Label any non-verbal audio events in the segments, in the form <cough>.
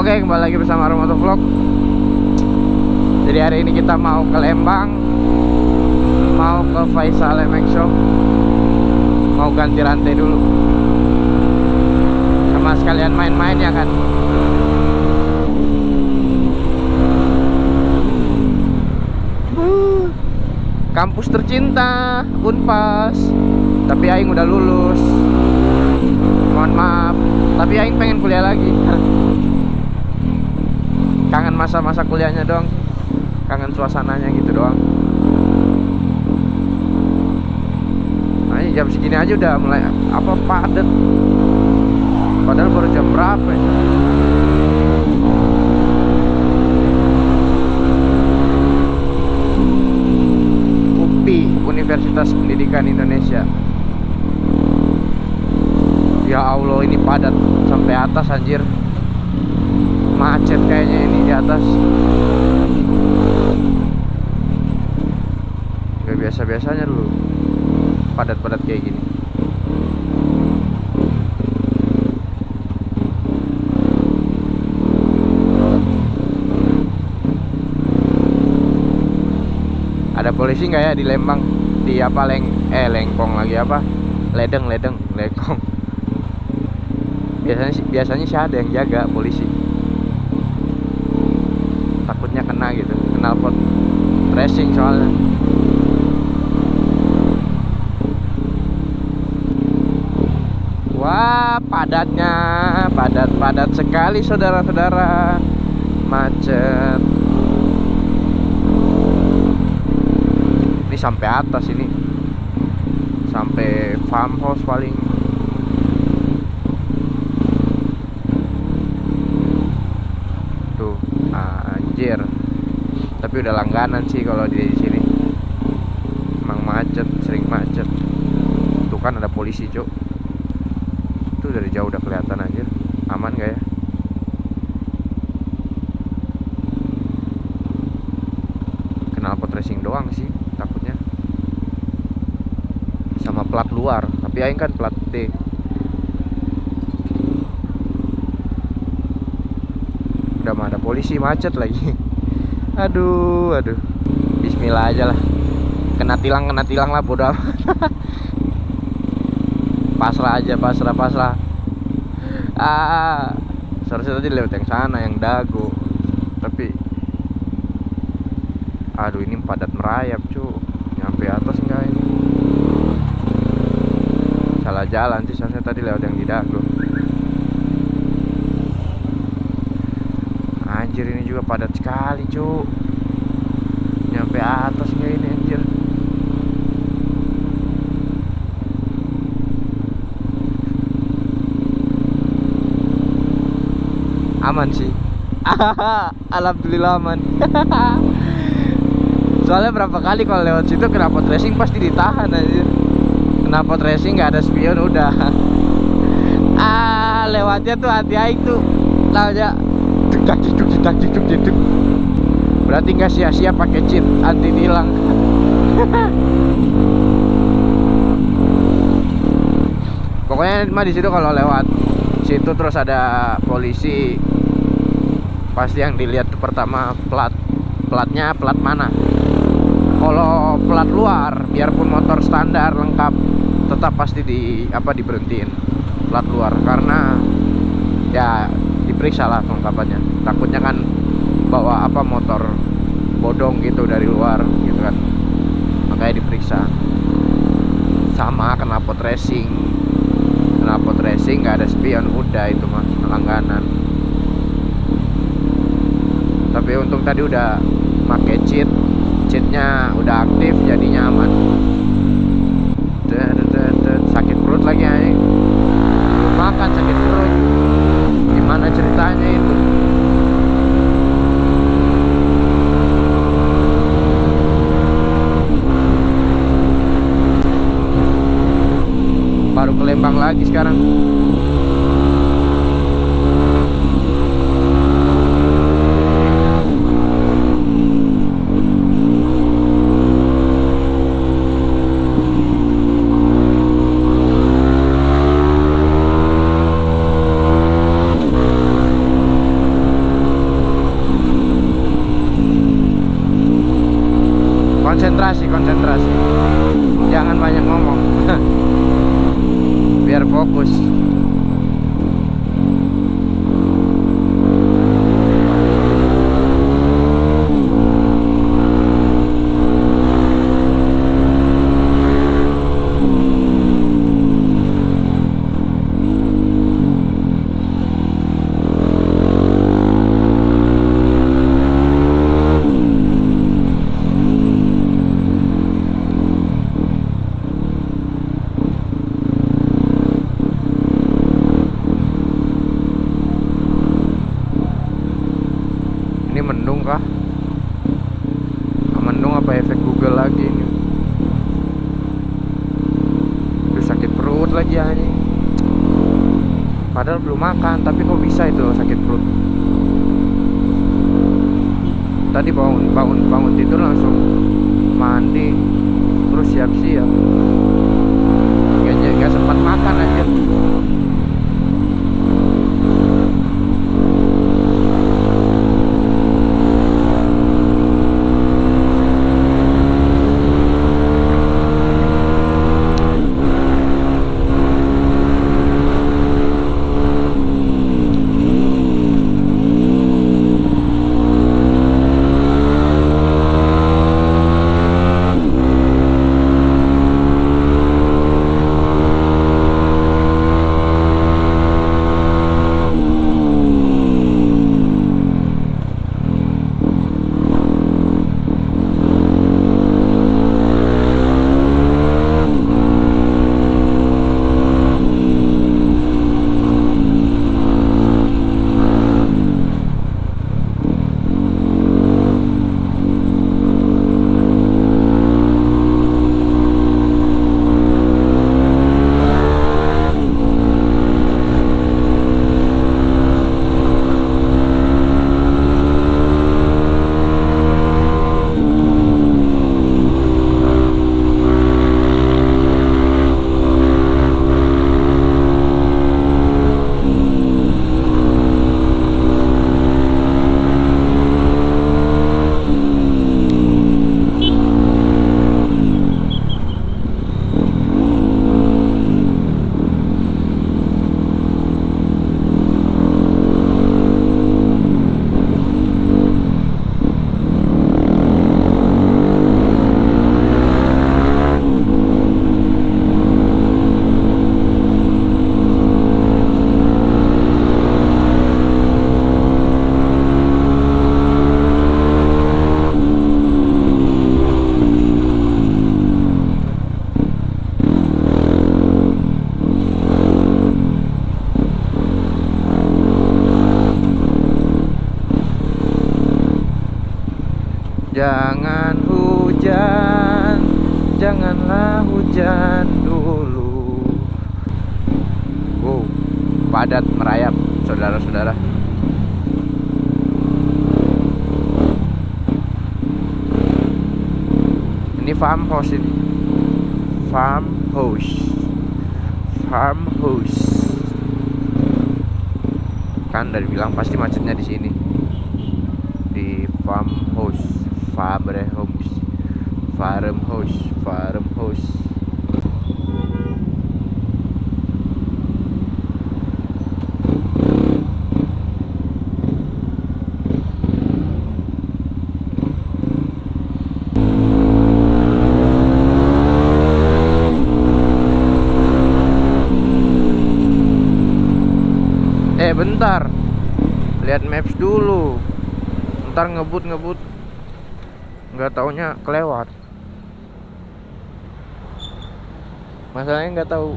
Oke, kembali lagi bersama Romoto Vlog. Jadi hari ini kita mau ke Lembang, mau ke Faisal MX Shop, mau ganti rantai dulu, sama sekalian main-main ya kan. Kampus tercinta, Unpas. Tapi Aing udah lulus. Mohon maaf, tapi Aing pengen kuliah lagi. Kangen masa-masa kuliahnya doang kangen suasananya gitu doang. Nah ini jam segini aja udah mulai apa padat. Padahal baru jam berapa ya UPI Universitas Pendidikan Indonesia. Ya Allah ini padat sampai atas anjir macet kayaknya ini di atas. Gak biasa-biasanya dulu. Padat-padat kayak gini. Ada polisi nggak ya di Lembang? Di apa leng eh lengkong lagi apa? Ledeng ledeng lengkong. Biasanya biasanya sih ada yang jaga polisi kena gitu kenal pot tracing soalnya. Wah padatnya padat-padat sekali saudara-saudara. Macet. Ini sampai atas ini. Sampai farmhouse paling tuh anjir tapi udah langganan sih kalau di sini. Emang macet sering macet. Tuh kan ada polisi cuk. Tuh dari jauh udah kelihatan anjir. Aman gak ya? Kenal pot racing doang sih takutnya. Sama plat luar tapi aing kan plat D. Udah mah ada polisi macet lagi <laughs> aduh aduh. Bismillah aja lah. Kena tilang kena tilang lah bodoh <laughs> pasrah aja pasrah pasrah. Ah seharusnya tadi lewat yang sana yang dago tapi aduh ini padat merayap cu. Nyampe atas enggak ini? Salah jalan sih seharusnya tadi lewat yang di dago anjir ini juga padat sekali cu nyampe atas nggak ini anjir. Aman sih. <laughs> Alhamdulillah aman. <laughs> Soalnya berapa kali kalau lewat situ kenapa tracing pasti ditahan anjir. Kenapa tracing nggak ada spion udah. <laughs> Ah lewatnya tuh hati aing tuh aja dak diduk dak diduk diduk berarti nggak sia-sia pakai cheat anti tilang. <laughs> Pokoknya mah di situ kalau lewat situ terus ada polisi pasti yang dilihat pertama plat platnya plat mana? Kalau plat luar biarpun motor standar lengkap tetap pasti di apa diberhentiin plat luar. Karena ya diperiksa lah kelengkapannya takutnya kan bawa apa motor bodong gitu dari luar gitu kan. Makanya diperiksa. Sama knalpot racing. Knalpot racing nggak ada spion udah itu mah langganan. Tapi untung tadi udah pakai cheat. Cheatnya udah aktif jadinya aman. Sakit perut lagi aja makan sakit perut gimana ceritanya itu baru ke Lembang lagi sekarang padahal belum makan tapi kok bisa itu sakit perut? Tadi bangun bangun bangun tidur langsung mandi terus siap-siap. Gak, gak sempat makan aja padat merayap, saudara-saudara. Ini farmhouse ini. Farmhouse. Farmhouse. Kan dari bilang pasti macetnya di sini. Di farmhouse, farmhouse, farmhouse, farmhouse. Eh bentar. Lihat maps dulu. Ntar ngebut ngebut nggak taunya kelewat. Masalahnya nggak tahu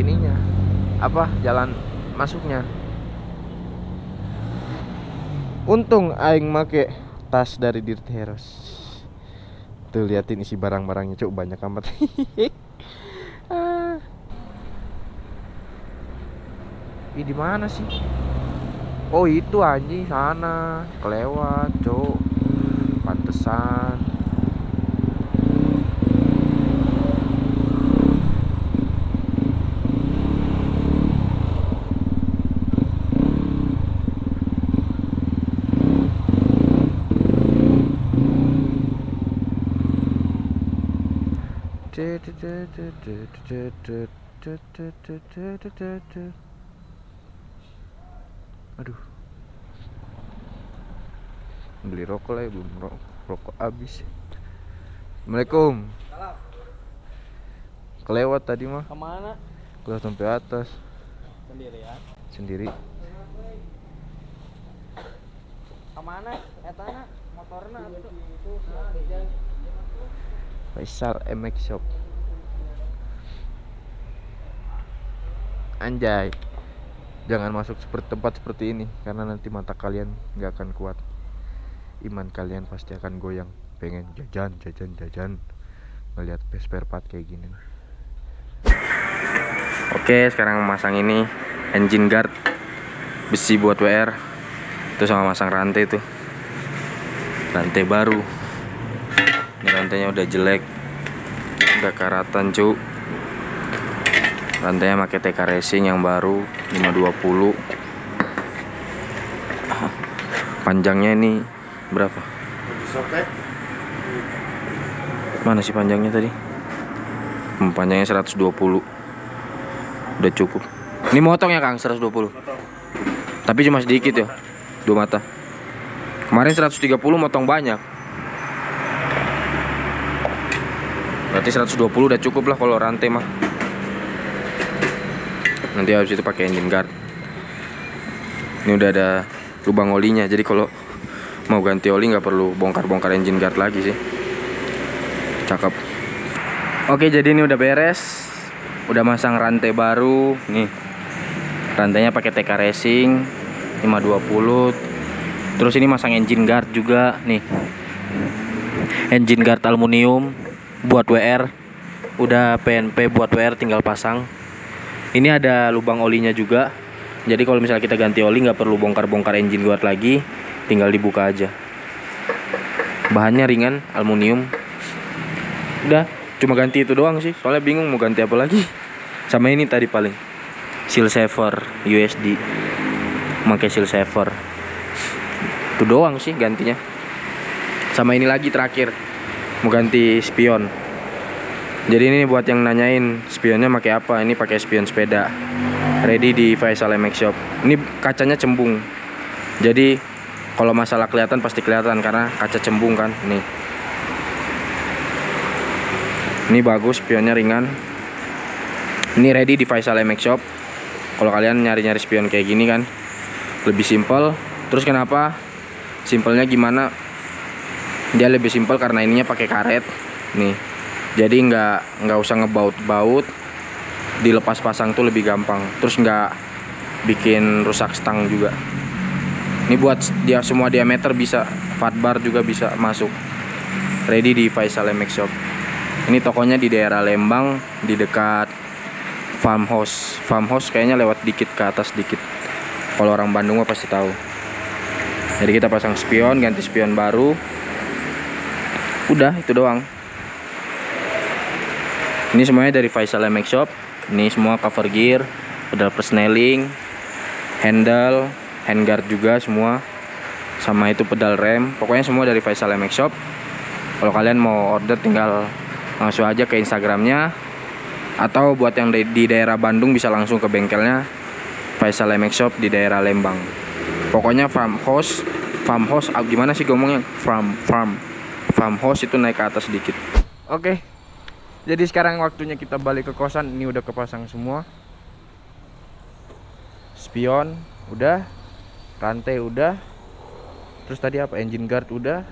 ininya. Apa jalan masuknya. Untung aing make tas dari Dirty Heroes. Tuh liatin isi barang-barangnya. Cuk banyak amat <laughs> Ih di mana sih? Oh itu anjing sana kelewat cok pantesan Aduh. Beli rokok lah ya, belum rokok, rokok habis. Assalamualaikum. Kelewat tadi mah. Ke mana? Kelewat sampai atas Sendirian. sendiri. Ke mana? Etana motorna itu. Faisal MX Shop. Anjay. Jangan masuk seperti tempat seperti ini karena nanti mata kalian nggak akan kuat. Iman kalian pasti akan goyang. Pengen jajan, jajan, jajan. Ngelihat spare part kayak gini. Oke, sekarang masang ini engine guard besi buat WR itu sama masang rantai tuh rantai baru ini rantainya udah jelek udah karatan cu rantainya pakai TK Racing yang baru 520 panjangnya ini berapa? Mana sih panjangnya tadi? Hmm, panjangnya 120 udah cukup. Ini motong ya Kang? 120 tapi cuma sedikit ya dua mata. Kemarin 130 motong banyak. Berarti 120 udah cukup lah kalau rantai mah nanti habis itu pakai engine guard. Ini udah ada lubang olinya jadi kalau mau ganti oli nggak perlu bongkar-bongkar engine guard lagi sih. Cakep. Oke jadi ini udah beres. Udah masang rantai baru. Nih rantainya pakai TK Racing 520 terus ini masang engine guard juga nih. Engine guard aluminium buat WR udah PNP buat WR tinggal pasang ini ada lubang olinya juga. Jadi kalau misalnya kita ganti oli nggak perlu bongkar-bongkar engine guard lagi. Tinggal dibuka aja. Bahannya ringan aluminium. Udah cuma ganti itu doang sih. Soalnya bingung mau ganti apa lagi. Sama ini tadi paling. Seal saver USD pakai seal saver. Itu doang sih gantinya. Sama ini lagi terakhir. Mau ganti spion jadi ini buat yang nanyain spionnya pakai apa? Ini pakai spion sepeda. Ready di Faisal MX Shop. Ini kacanya cembung. Jadi kalau masalah kelihatan pasti kelihatan karena kaca cembung kan? Nih. Ini bagus spionnya ringan. Ini ready di Faisal MX Shop. Kalau kalian nyari-nyari spion kayak gini kan lebih simpel. Terus kenapa? Simpelnya gimana? Dia lebih simpel karena ininya pakai karet. Nih jadi nggak nggak usah ngebaut-baut dilepas pasang tuh lebih gampang. Terus nggak bikin rusak stang juga. Ini buat dia semua diameter bisa fatbar juga bisa masuk. Ready di Faisal MX Shop. Ini tokonya di daerah Lembang di dekat farmhouse. Farmhouse kayaknya lewat dikit ke atas dikit. Kalau orang Bandung mah pasti tahu. Jadi kita pasang spion ganti spion baru. Udah itu doang ini semuanya dari Faisal MX Shop. Ini semua cover gear pedal persneling handle handguard juga semua. Sama itu pedal rem. Pokoknya semua dari Faisal MX Shop. Kalau kalian mau order tinggal langsung aja ke Instagramnya. Atau buat yang di, daerah Bandung bisa langsung ke bengkelnya. Faisal MX Shop di daerah Lembang. Pokoknya farmhouse farmhouse ah, gimana sih ngomongnya? Farm farm. Farmhouse itu naik ke atas sedikit. Oke jadi sekarang waktunya kita balik ke kosan. Ini udah kepasang semua. Spion udah. Rantai udah. Terus tadi apa? Engine guard udah.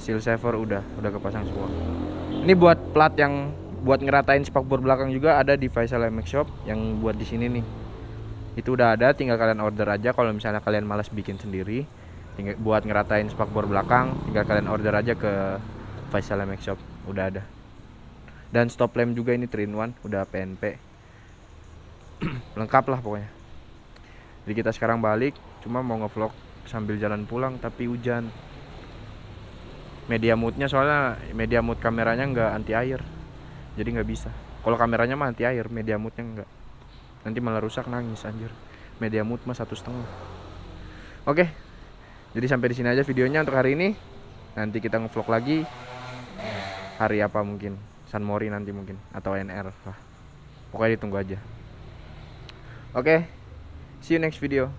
Seal saver udah. Udah kepasang semua. Ini buat plat yang buat ngeratain spakbor belakang juga. Ada di Faisal MX Shop yang buat di sini nih. Itu udah ada. Tinggal kalian order aja. Kalau misalnya kalian malas bikin sendiri tinggal buat ngeratain spakbor belakang tinggal kalian order aja ke Faisal MX Shop. Udah ada dan stop lamp juga ini 3 in 1 udah PNP <clears throat> lengkap lah pokoknya. Jadi kita sekarang balik cuma mau ngevlog sambil jalan pulang tapi hujan. Media moodnya soalnya media mood kameranya nggak anti air jadi nggak bisa. Kalau kameranya mah anti air media moodnya nggak. Nanti malah rusak nangis anjir. Media mood mah satu setengah. Oke. Jadi sampai di sini aja videonya untuk hari ini. Nanti kita ngevlog lagi. Hari apa mungkin San Mori nanti mungkin atau NR lah. Pokoknya ditunggu aja. Oke see you next video